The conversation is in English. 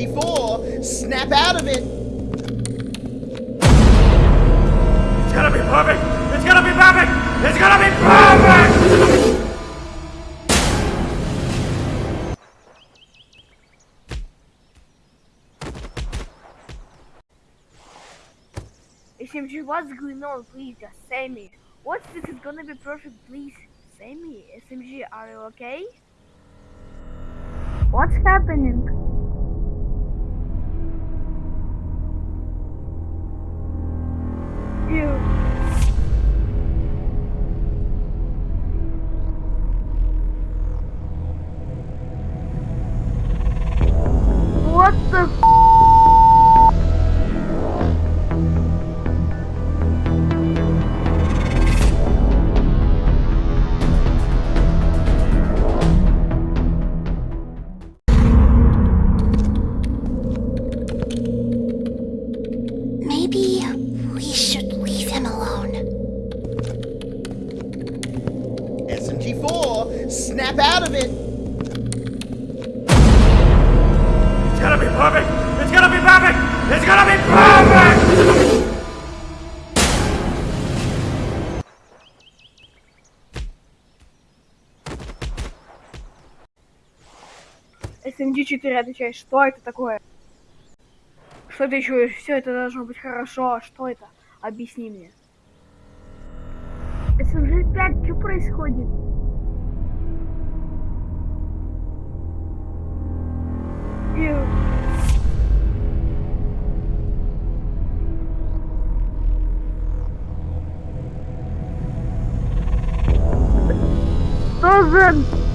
54. Snap out of it. It's gonna be perfect. It's gonna be perfect. It's gonna be perfect. If you what's going on, please just say me. What's this is gonna be perfect, please? Sammy, SMG, are you okay? What's happening? SMG4, snap out of it! Perfect! It's gonna be perfect! It's gonna be perfect! SMG-4 отвечает, что это такое? Что ты чуешь? Все это должно быть хорошо. Что это? Объясни мне. SMG-5, что происходит? thousand